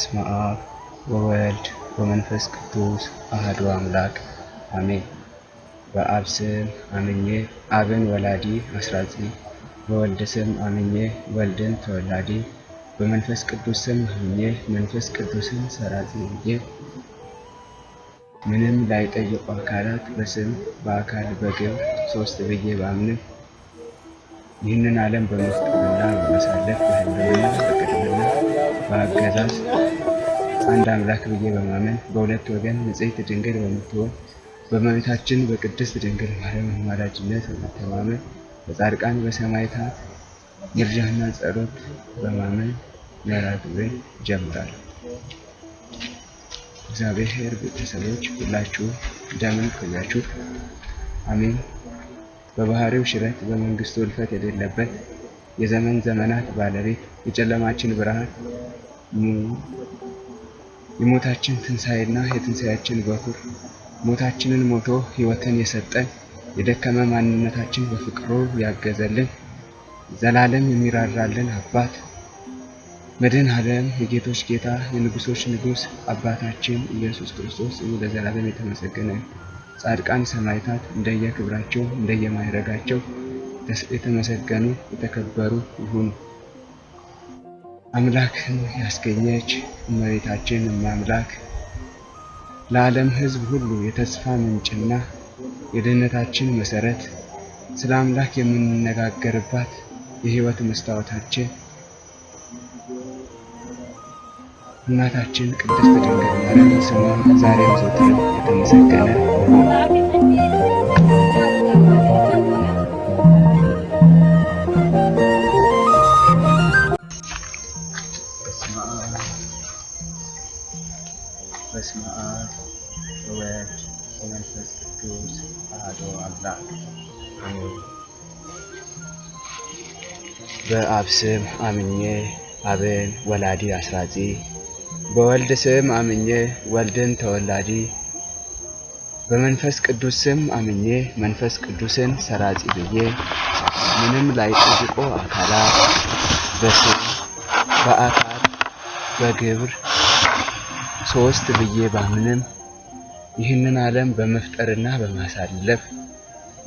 በስመ አብ ወወልድ ወመንፈስ ቅዱስ አህዱ አምላክ አሜን። በአብ ስም አምኜ አብን ወላዲ አስራጺ፣ በወልድ ስም አምኜ ወልድን ተወላዲ፣ በመንፈስ ቅዱስ ስም አምኜ መንፈስ ቅዱስን ሰራጺ ብዬ ምንም ላይጠይቁ አካላት በስም በአካል በግብር ሶስት ብዬ ባምንም ይህንን ዓለም በመፍጠርና በማሳለፍ በህልውና በአገዛዝ አንድ አምላክ ብዬ በማመን በሁለት ወገን ንጽሕት ድንግል በምትሆን በእመቤታችን በቅድስት ድንግል ማርያም አማላጅነት በመተማመን በጻድቃን በሰማዕታት ምልጃና ጸሎት በማመን መርሐ ግብሬን እጀምራለሁ። እግዚአብሔር ቤተሰቦች ሁላችሁ እንደምን ቆያችሁ? አሜን። በባህሪው ሽረት በመንግስቱ እልፈት የሌለበት የዘመን ዘመናት ባለቤት የጨለማችን ብርሃን የሞታችን ትንሣኤና የትንሣኤያችን በኩር ሞታችንን ሞቶ ሕይወትን የሰጠን የደከመ ማንነታችን በፍቅሩ ያገዘልን ዘላለም የሚራራልን አባት መድኃኔ ዓለም የጌቶች ጌታ የንጉሶች ንጉሥ አባታችን ኢየሱስ ክርስቶስ ለዘላለም የተመሰገነ ጻድቃን ሰማዕታት እንደየክብራቸው እንደየማይረጋቸው የተመሰገኑ የተከበሩ ይሁኑ። አምላክን ያስገኘች እመቤታችን እማምላክ ለዓለም ሕዝብ ሁሉ የተስፋ ምንጭና የድህነታችን መሰረት ስለ አምላክ የምንነጋገርባት የሕይወት መስታወታችን እናታችን ቅድስት ድንግል ማርያም ስሟ ዛሬም ዘወትርም የተመሰገነ ይሁን። ወመንፈስ ቅዱስ አሐዱ አምላክ አሜን። በአብ ስም አምኜ አብን ወላዲ አስራጺ፣ በወልድ ስም አምኜ ወልድን ተወላዲ፣ በመንፈስ ቅዱስ ስም አምኜ መንፈስ ቅዱስን ሰራጺ ብዬ ምንም ላይጠይቁ አካላት በስም በአካል በግብር ሶስት ብዬ ባምንም ይህንን ዓለም በመፍጠርና በማሳለፍ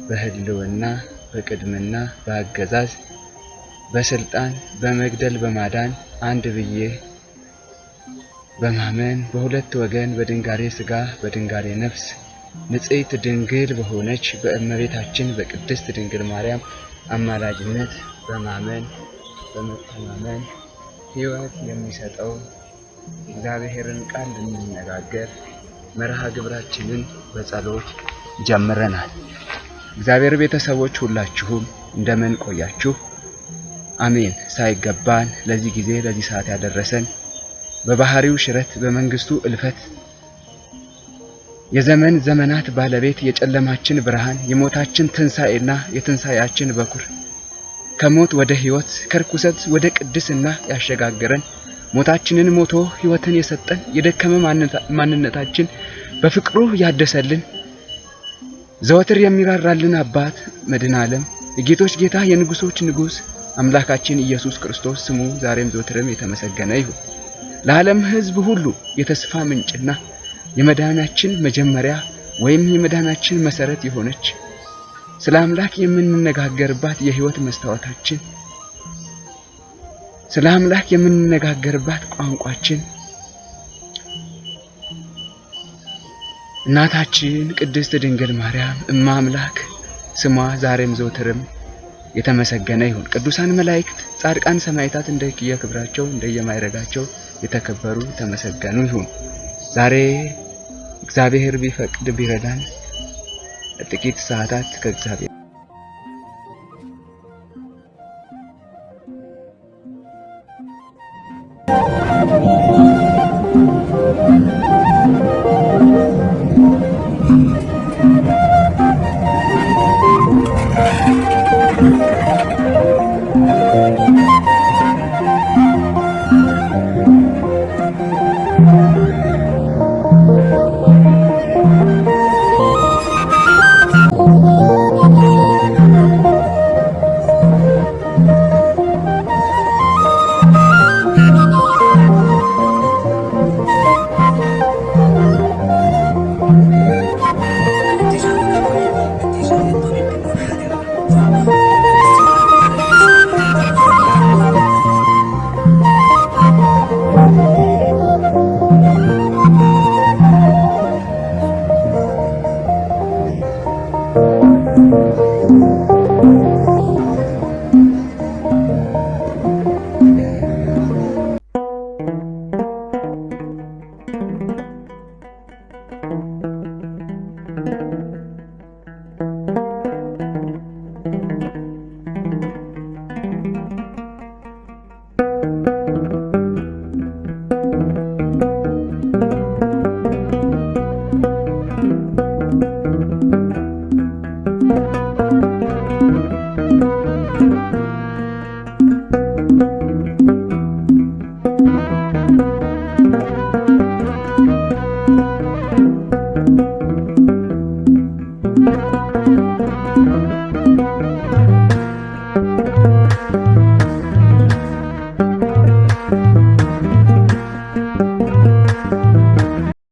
በህልውና በቅድምና በአገዛዝ በስልጣን በመግደል በማዳን አንድ ብዬ በማመን በሁለት ወገን በድንጋሬ ሥጋ በድንጋሬ ነፍስ ንጽሕት ድንግል በሆነች በእመቤታችን በቅድስት ድንግል ማርያም አማላጅነት በማመን በመተማመን ሕይወት የሚሰጠው እግዚአብሔርን ቃል ልንነጋገር መርሃ ግብራችንን በጸሎት ጀምረናል። እግዚአብሔር ቤተሰቦች ሁላችሁም እንደምን ቆያችሁ? አሜን። ሳይገባን ለዚህ ጊዜ ለዚህ ሰዓት ያደረሰን በባህሪው ሽረት በመንግስቱ እልፈት የዘመን ዘመናት ባለቤት የጨለማችን ብርሃን የሞታችን ትንሣኤና የትንሣኤያችን በኩር ከሞት ወደ ሕይወት ከርኩሰት ወደ ቅድስና ያሸጋገረን ሞታችንን ሞቶ ሕይወትን የሰጠን የደከመ ማንነታችን በፍቅሩ ያደሰልን ዘወትር የሚራራልን አባት መድኃኔ ዓለም የጌቶች ጌታ የንጉሶች ንጉሥ አምላካችን ኢየሱስ ክርስቶስ ስሙ ዛሬም ዘወትርም የተመሰገነ ይሁን። ለዓለም ሕዝብ ሁሉ የተስፋ ምንጭና የመዳናችን መጀመሪያ ወይም የመዳናችን መሰረት የሆነች ስለ አምላክ የምንነጋገርባት የሕይወት መስታወታችን ስለ አምላክ የምንነጋገርባት ቋንቋችን እናታችን ቅድስት ድንግል ማርያም እማ አምላክ ስሟ ዛሬም ዘወትርም የተመሰገነ ይሁን። ቅዱሳን መላእክት፣ ጻድቃን፣ ሰማዕታት እንደየክብራቸው እንደየማይረጋቸው የተከበሩ የተመሰገኑ ይሁን። ዛሬ እግዚአብሔር ቢፈቅድ ቢረዳን ጥቂት ሰዓታት ከእግዚአብሔር